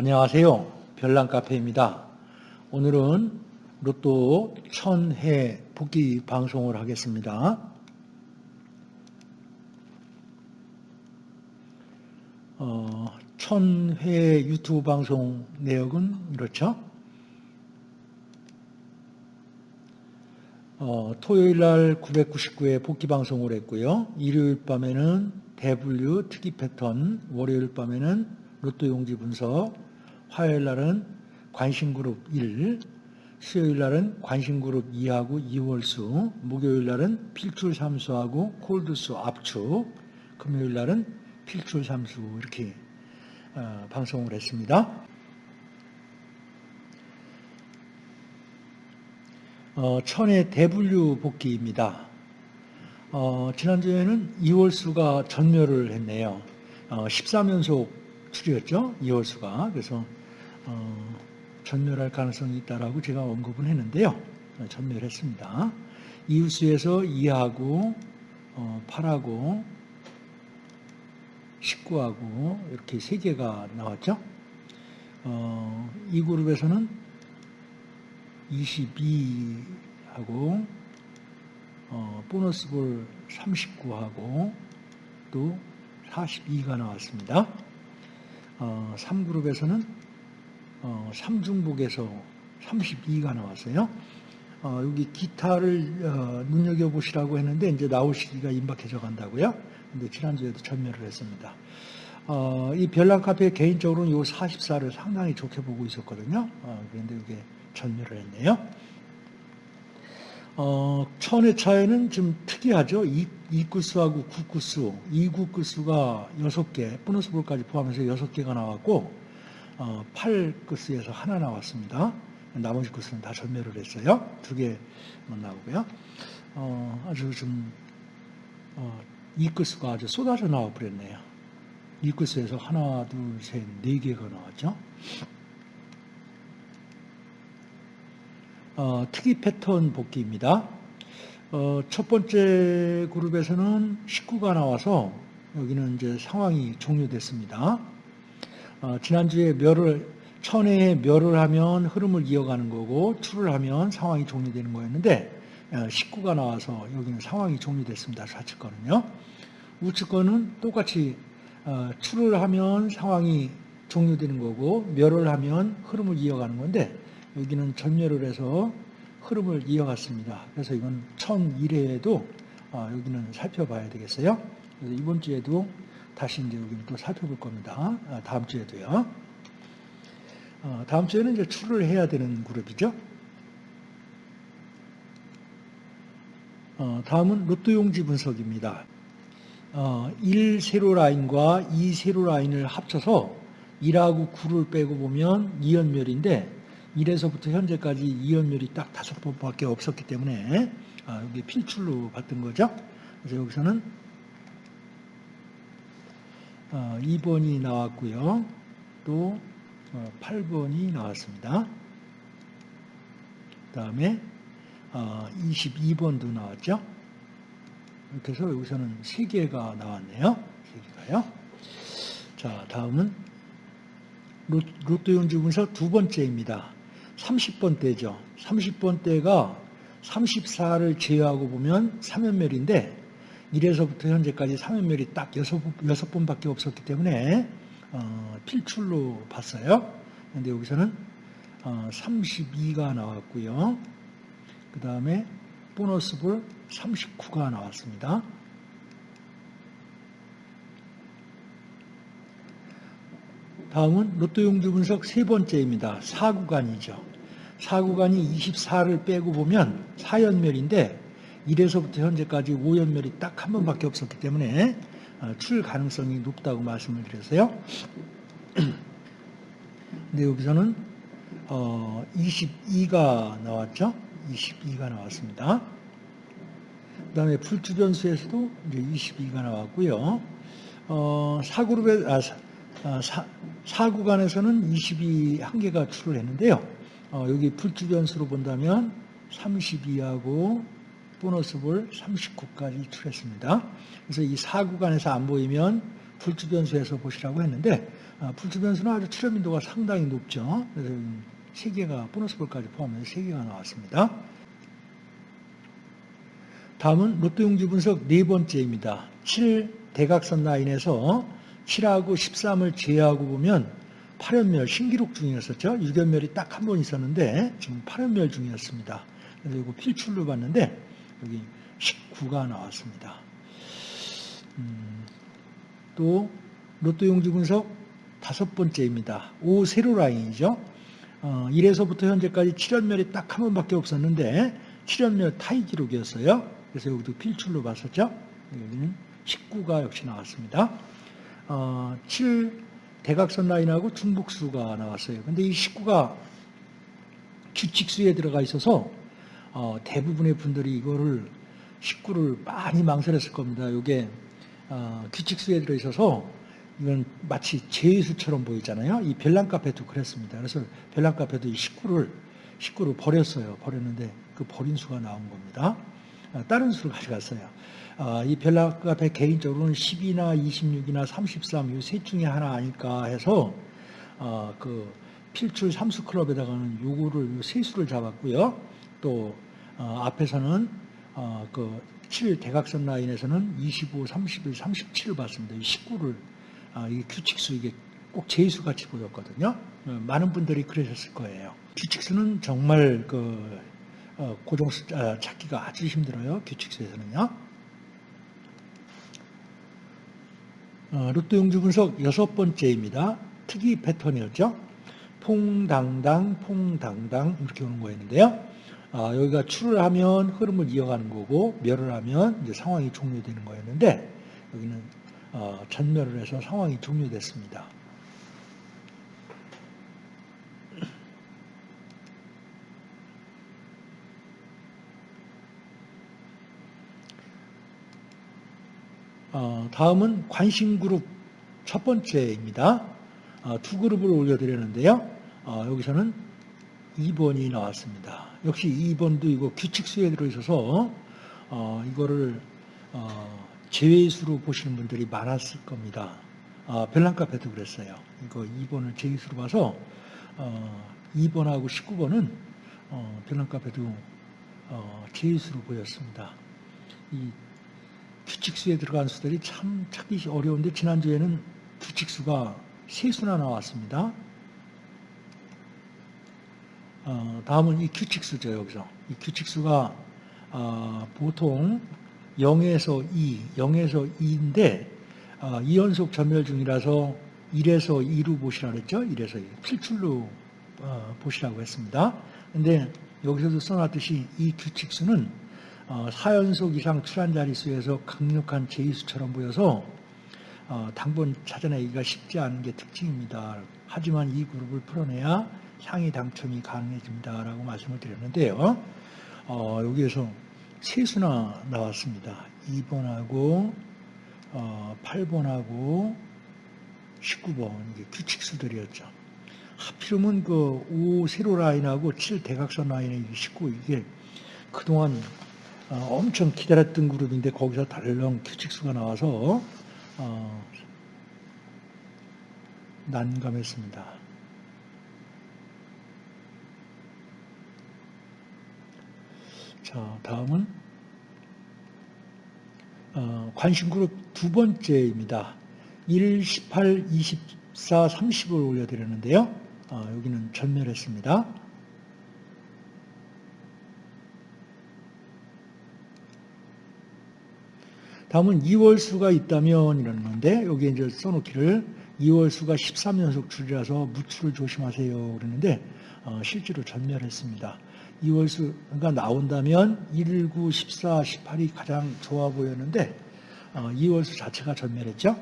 안녕하세요. 별난카페입니다. 오늘은 로또 천회 복귀 방송을 하겠습니다. 어, 천회 유튜브 방송 내역은 이렇죠. 어, 토요일 날 999회 복귀 방송을 했고요. 일요일 밤에는 대분류 특이 패턴, 월요일 밤에는 로또 용지 분석, 화요일 날은 관심그룹 1, 수요일 날은 관심그룹 2하고 2월수, 목요일 날은 필출 삼수하고 콜드수 압축, 금요일 날은 필출 삼수 이렇게 어, 방송을 했습니다. 어, 천의 대분류 복귀입니다. 어, 지난주에는 2월수가 전멸을 했네요. 어, 13연속 출이었죠. 2월수가. 그래서 어, 전멸할 가능성이 있다라고 제가 언급은 했는데요. 어, 전멸했습니다. 이웃수에서 2하고 어, 8하고 19하고 이렇게 세 개가 나왔죠. 어, 이 그룹에서는 22하고 어, 보너스 볼 39하고 또 42가 나왔습니다. 어, 3그룹에서는 어, 3중복에서 32가 나왔어요. 어, 여기 기타를 어, 눈여겨보시라고 했는데 이제 나올 시기가 임박해져 간다고요. 근데 지난주에도 전멸을 했습니다. 어, 이 별난 카페 개인적으로는 요 44를 상당히 좋게 보고 있었거든요. 어, 그런데 이게 전멸을 했네요. 어, 천의 차이는 좀 특이하죠. 2구수하고 9구수, 2구구수가 6개, 보너스 볼까지 포함해서 6개가 나왔고 어, 8구수에서 하나 나왔습니다. 나머지 구수는 다 전멸을 했어요. 두 개만 나오고요. 어, 아주 좀 어, 2구수가 아주 쏟아져 나와 버렸네요. 2구수에서 하나, 둘, 셋, 네 개가 나왔죠. 어, 특이 패턴 복귀입니다. 어, 첫 번째 그룹에서는 19가 나와서 여기는 이제 상황이 종료됐습니다. 어, 지난주에 멸을 천회에 멸을 하면 흐름을 이어가는 거고 출을 하면 상황이 종료되는 거였는데 19가 어, 나와서 여기는 상황이 종료됐습니다. 좌측권은요. 우측권은 똑같이 어, 출을 하면 상황이 종료되는 거고 멸을 하면 흐름을 이어가는 건데 여기는 전멸을 해서 흐름을 이어갔습니다. 그래서 이건 1001회에도 어, 여기는 살펴봐야 되겠어요. 이번 주에도 다시 이제 여기는 또 살펴볼 겁니다. 아, 다음 주에도요. 어, 다음 주에는 이제 출을 해야 되는 그룹이죠. 어, 다음은 로또 용지 분석입니다. 1 세로 라인과 2 세로 라인을 합쳐서 1하고 9를 빼고 보면 2연멸인데 1에서부터 현재까지 2연멸이 딱 다섯 번밖에 없었기 때문에 아, 여기 필출로 봤던 거죠. 그래서 여기서는 2번이 어, 나왔고요. 또 8번이 어, 나왔습니다. 그 다음에 22번도 어, 나왔죠. 이렇게 해서 여기서는 3개가 나왔네요. 3개가요. 자, 다음은 로또 용지 분석 두 번째입니다. 30번대죠. 30번대가 34를 제외하고 보면 3연멸인데 1에서부터 현재까지 3연멸이 딱 6, 6번밖에 없었기 때문에 어, 필출로 봤어요. 근데 여기서는 어, 32가 나왔고요. 그 다음에 보너스 볼 39가 나왔습니다. 다음은 로또 용주 분석 세 번째입니다. 4구간이죠. 4구간이 24를 빼고 보면 4연멸인데 1에서부터 현재까지 5연멸이 딱 한 번밖에 없었기 때문에 어, 출 가능성이 높다고 말씀을 드렸어요. 근데 여기서는 22가 어, 나왔죠. 22가 나왔습니다. 그 다음에 불주변수에서도 이제 22가 나왔고요. 어, 4그룹에, 아, 4, 4구간에서는 22 한 개가 출을 했는데요. 어, 여기 불주변수로 본다면 32하고 보너스 볼 39까지 출했습니다. 그래서 이 4구간에서 안 보이면 불주변수에서 보시라고 했는데 아, 풀출 변수는 아주 출현 빈도가 상당히 높죠. 그래서 세 개가 보너스 볼까지 포함해서 세 개가 나왔습니다. 다음은 로또 용지 분석 네 번째입니다. 7 대각선 라인에서 7하고 13을 제외하고 보면 8연멸 신기록 중이었었죠. 6연멸이 딱 한 번 있었는데 지금 8연멸 중이었습니다. 그래서 이거 필출로 봤는데 여기 19가 나왔습니다. 음, 또 로또 용지 분석 다섯 번째입니다. 5 세로 라인이죠. 어, 1에서부터 현재까지 7연멸이 딱 한 번밖에 없었는데 7연멸 타이 기록이었어요. 그래서 여기도 필출로 봤었죠. 여기는 19가 역시 나왔습니다. 어, 7 대각선 라인하고 중복수가 나왔어요. 근데 이 19가 규칙수에 들어가 있어서 어, 대부분의 분들이 이거를 19를 많이 망설였을 겁니다. 이게 어, 규칙수에 들어 있어서 이건 마치 제수처럼 보이잖아요. 이 별난 카페도 그랬습니다. 그래서 별난 카페도 이 19를 19를 버렸어요. 버렸는데 그 버린 수가 나온 겁니다. 아, 다른 수를 가져갔어요. 아, 이 별난 카페 개인적으로는 10이나 26이나 33 이 셋 중에 하나 아닐까 해서 아, 그 필출 삼수 클럽에다가는 요거를 세 수를 잡았고요. 또 어, 앞에서는 어, 그 7 대각선 라인에서는 25, 31, 37을 봤습니다. 이 19를 아, 이게 규칙수 이게 꼭 제수 같이 보였거든요. 어, 많은 분들이 그러셨을 거예요. 규칙수는 정말 그 어, 고정 숫자 찾기가 아주 힘들어요. 규칙수에서는요. 어, 로또 용주 분석 여섯 번째입니다. 특이 패턴이었죠. 퐁당당, 퐁당당 이렇게 오는 거였는데요. 아, 여기가 출을 하면 흐름을 이어가는 거고 멸을 하면 이제 상황이 종료되는 거였는데 여기는 어, 전멸을 해서 상황이 종료됐습니다. 어, 다음은 관심 그룹 첫 번째입니다. 어, 두 그룹을 올려드렸는데요. 어, 여기서는 2번이 나왔습니다. 역시 2번도 이거 규칙수에 들어있어서 어, 이거를 어, 제외수로 보시는 분들이 많았을 겁니다. 아, 별난카페도 그랬어요. 이거 2번을 제외수로 봐서 어, 2번하고 19번은 어, 별난카페도 어, 제외수로 보였습니다. 이 규칙수에 들어간 수들이 참 찾기 어려운데 지난주에는 규칙수가 세 수나 나왔습니다. 어, 다음은 이 규칙수죠 여기서 이 규칙수가 어, 보통 0에서 2, 0에서 2인데 어, 2연속 전멸 중이라서 1에서 2로 보시라 그랬죠. 1에서 2. 필출로 어, 보시라고 했습니다. 근데 여기서도 써놨듯이 이 규칙수는 어, 4연속 이상 출한 자릿수에서 강력한 제이수처럼 보여서 어, 당번 찾아내기가 쉽지 않은 게 특징입니다. 하지만 이 그룹을 풀어내야 향이 당첨이 가능해집니다라고 말씀을 드렸는데요. 어, 여기에서 세수나 나왔습니다. 2번하고 어, 8번하고 19번 이게 규칙수들이었죠. 하필이면 그5 세로 라인하고 7 대각선 라인의 19 이게 그동안 어, 엄청 기다렸던 그룹인데 거기서 달렁 규칙수가 나와서 어, 난감했습니다. 자, 다음은 어, 관심그룹 두 번째입니다. 1, 18, 24, 30을 올려드렸는데요. 어, 여기는 전멸했습니다. 다음은 2월 수가 있다면 이러는 건데 여기 이제 써놓기를 2월 수가 13연속 줄이라서 무출을 조심하세요 그러는데 어, 실제로 전멸했습니다. 2월수가 나온다면 1, 9, 14, 18이 가장 좋아 보였는데 어, 2월수 자체가 전멸했죠.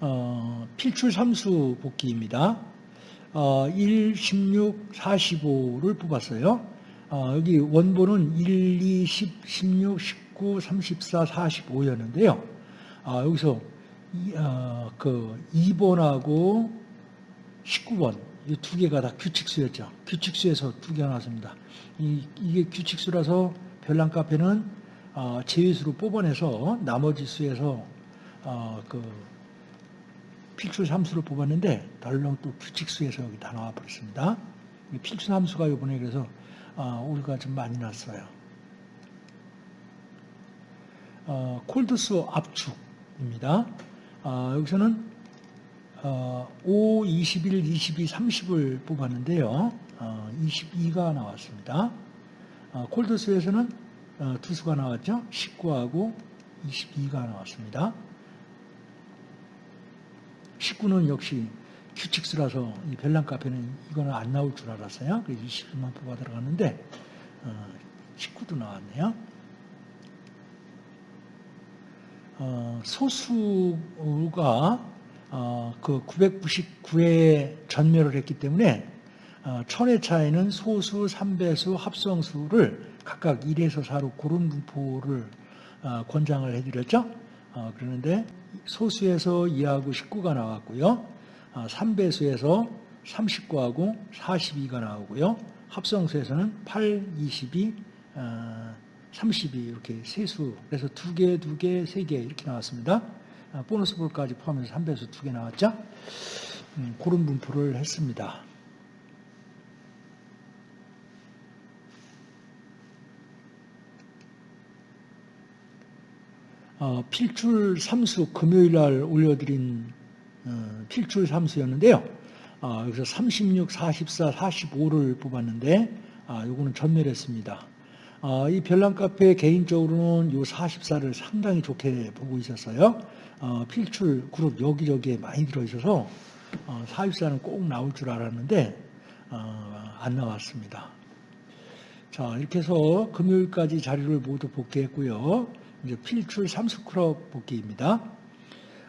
어, 필출 3수 복귀입니다. 어, 1, 16, 45를 뽑았어요. 어, 여기 원본은 1, 2, 10, 16, 19, 34, 45였는데요. 아, 여기서 이, 어, 그 2번하고 19번 이 두 개가 다 규칙수였죠. 규칙수에서 두 개가 나왔습니다. 이, 이게 규칙수라서 별난 카페는 어, 제외수로 뽑아내서 나머지 수에서 어, 그 필출 함수를 뽑았는데 덜렁 또 규칙수에서 여기 다 나와 버렸습니다. 이 필출 함수가 이번에 그래서 어, 우리가 좀 많이 났어요. 어, 콜드수 압축입니다. 어, 여기서는 어, 5, 21, 22, 30을 뽑았는데요. 어, 22가 나왔습니다. 어, 콜드수에서는 어, 두 수가 나왔죠. 19하고 22가 나왔습니다. 19는 역시 규칙수라서 이 별난 카페는 이거는 안 나올 줄 알았어요. 그래서 21만 뽑아 들어갔는데 어, 19도 나왔네요. 어, 소수가 어, 그 999회 전멸을 했기 때문에 어, 천의 차이는 소수, 삼배수, 합성수를 각각 1에서 4로 고른 분포를 어, 권장을 해드렸죠. 어, 그러는데 소수에서 2하고 19가 나왔고요. 어, 3배수에서 39하고 42가 나오고요. 합성수에서는 8, 22, 어, 32 이렇게 세수 그래서 두 개, 두 개, 세 개 이렇게 나왔습니다. 아, 보너스 볼까지 포함해서 3배수 두개 나왔죠. 음, 그런 분포를 했습니다. 어, 필출 삼수 금요일 날 올려드린 어, 필출 삼수였는데요. 어, 여기서 36, 44, 45를 뽑았는데 아, 요거는 전멸했습니다. 어, 이 별난 카페 개인적으로는 요 44를 상당히 좋게 보고 있었어요. 어, 필출 그룹 여기저기에 많이 들어있어서 어, 44는 꼭 나올 줄 알았는데 어, 안 나왔습니다. 자 이렇게 해서 금요일까지 자료를 모두 복귀했고요. 이제 필출 삼스크럽 복귀입니다.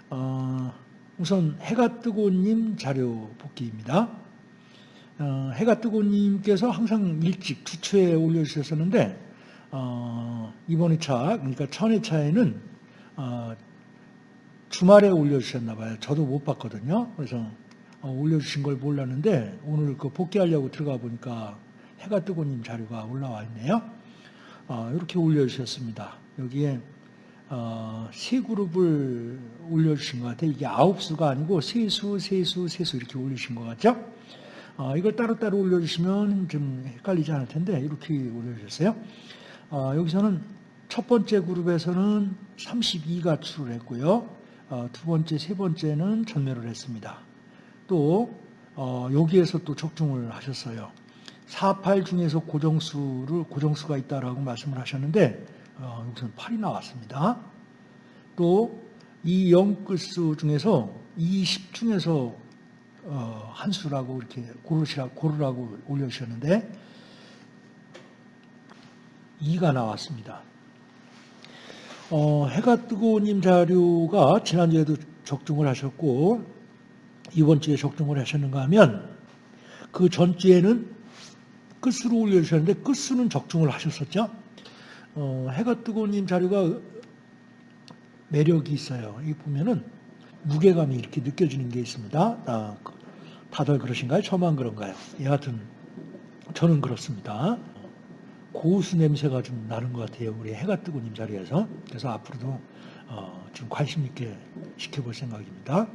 어, 우선 해가 뜨고님 자료 복귀입니다. 어, 해가 뜨고님께서 항상 일찍 두 초에 올려주셨었는데 어, 이번 회차 그러니까 천 회차에는 어, 주말에 올려주셨나 봐요. 저도 못 봤거든요. 그래서 어, 올려주신 걸 몰랐는데 오늘 그 복귀하려고 들어가 보니까 해가 뜨고님 자료가 올라와 있네요. 어, 이렇게 올려주셨습니다. 여기에 어, 세 그룹을 올려주신 것 같아요. 이게 아홉 수가 아니고 세 수, 세 수, 세 수 이렇게 올리신 것 같죠? 어, 이걸 따로따로 올려주시면 좀 헷갈리지 않을 텐데 이렇게 올려주셨어요. 어, 여기서는 첫 번째 그룹에서는 32가 출을 했고요. 어, 두 번째, 세 번째는 전멸을 했습니다. 또 어, 여기에서 또 적중을 하셨어요. 48 중에서 고정수를 고정수가 있다라고 말씀을 하셨는데 어, 여기서는 8이 나왔습니다. 또 이 영끝수 중에서 20 중에서 어, 한 수라고 이렇게 고르시라 고르라고 올려주셨는데 2가 나왔습니다. 어, 해가 뜨고님 자료가 지난주에도 적중을 하셨고 이번 주에 적중을 하셨는가 하면 그 전주에는 끝수로 올려주셨는데 끝수는 적중을 하셨었죠. 어, 해가 뜨고님 자료가 매력이 있어요. 이 보면은 무게감이 이렇게 느껴지는 게 있습니다. 아, 다들 그러신가요? 저만 그런가요? 여하튼 저는 그렇습니다. 고수 냄새가 좀 나는 것 같아요. 우리 해가 뜨고 님 자리에서. 그래서 앞으로도 어, 좀 관심 있게 지켜볼 생각입니다.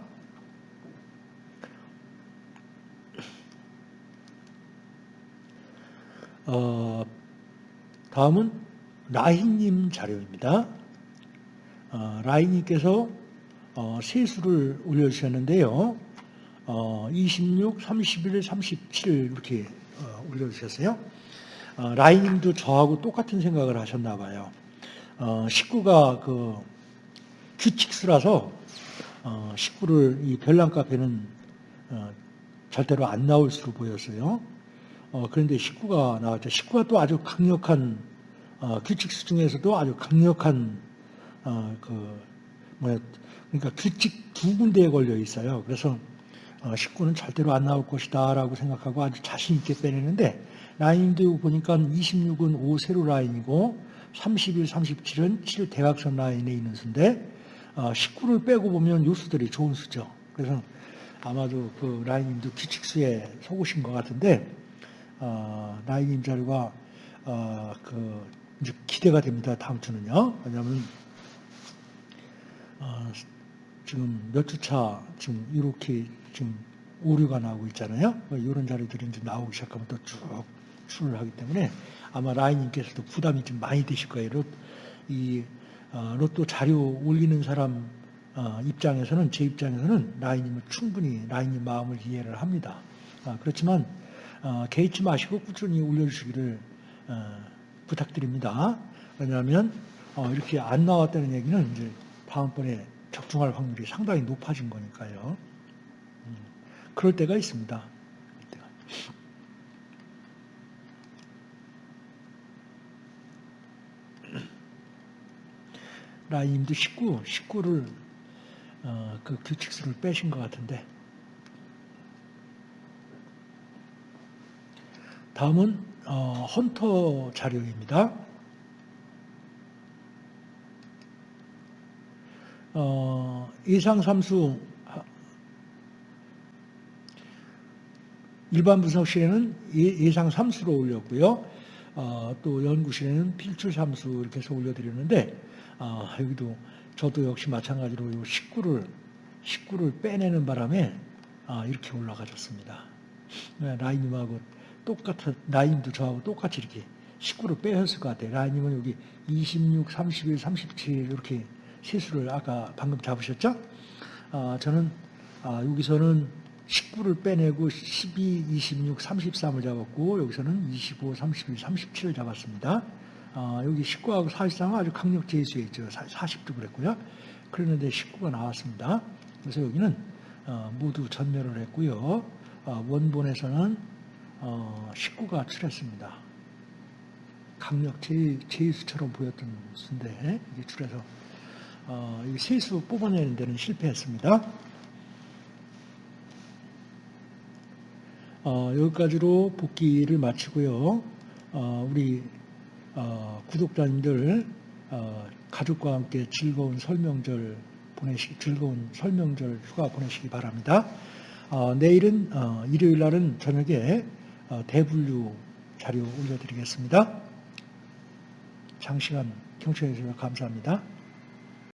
어, 다음은 라인님 자료입니다. 어, 라인님께서 어, 세수를 올려주셨는데요. 어, 26, 31, 37 이렇게 어, 올려주셨어요. 어, 라인님도 저하고 똑같은 생각을 하셨나 봐요. 어, 식구가 그 규칙수라서 어, 식구를 이 별난 카페는 어, 절대로 안 나올 수로 보였어요. 어, 그런데 식구가 나왔죠. 식구가 또 아주 강력한 어, 규칙수 중에서도 아주 강력한 어, 그 뭐야 그러니까 규칙 두 군데에 걸려 있어요. 그래서 어, 식구는 절대로 안 나올 것이다라고 생각하고 아주 자신 있게 빼내는데 라인도 보니까 26은 5 세로 라인이고 31, 37은 7 대각선 라인에 있는 수인데 어, 19를 빼고 보면 요 수들이 좋은 수죠. 그래서 아마도 그 라인님도 규칙수에 속으신 것 같은데 어, 라인님 자료가 어, 그 이제 기대가 됩니다. 다음 주는요. 왜냐하면 어, 지금 몇 주차 지금 이렇게 지금 오류가 나오고 있잖아요. 이런 자료들이 이제 나오기 시작하면 또 쭉 출을 하기 때문에 아마 라인님께서도 부담이 좀 많이 되실 거예요. 로, 이 어, 로또 자료 올리는 사람 어, 입장에서는 제 입장에서는 라인님을 충분히 라인님 마음을 이해를 합니다. 아, 그렇지만 어, 개의치 마시고 꾸준히 올려주시기를 어, 부탁드립니다. 왜냐하면 어, 이렇게 안 나왔다는 얘기는 이제 다음번에 적중할 확률이 상당히 높아진 거니까요. 음, 그럴 때가 있습니다. 그럴 때가. 라임도 19, 19를 어, 그 규칙수를 빼신 것 같은데 다음은 어, 헌터 자료입니다. 어, 예상삼수 일반 분석실에는 예- 예상 삼수로 올렸고요. 어, 또 연구실에는 필출 삼수 이렇게 해서 올려드렸는데 어, 여기도 저도 역시 마찬가지로 요 19를 19를 빼내는 바람에 아, 이렇게 올라가졌습니다. 네, 라인님하고 똑같은 라인도 저하고 똑같이 이렇게 19를 빼셨을 것 같아요. 라인님은 여기 26, 31, 37 이렇게 세수를 아까 방금 잡으셨죠? 아, 저는 아, 여기서는 19를 빼내고 12, 26, 33을 잡았고 여기서는 25, 31, 37을 잡았습니다. 아, 여기 19하고 43은 아주 강력 제수에 있죠. 40도 그랬고요. 그랬는데 19가 나왔습니다. 그래서 여기는 어, 모두 전멸을 했고요. 어, 원본에서는 어, 19가 출했습니다. 강력 제, 제수처럼 보였던 수인데 이게 출해서 어, 이 세수 뽑아내는 데는 실패했습니다. 어, 여기까지로 복귀를 마치고요. 어, 우리 어, 구독자님들 어, 가족과 함께 즐거운 설명절 보내시 즐거운 설명절 휴가 보내시기 바랍니다. 어, 내일은 어, 일요일 날은 저녁에 어, 대분류 자료 올려드리겠습니다. 장시간 경청해 주셔서 감사합니다.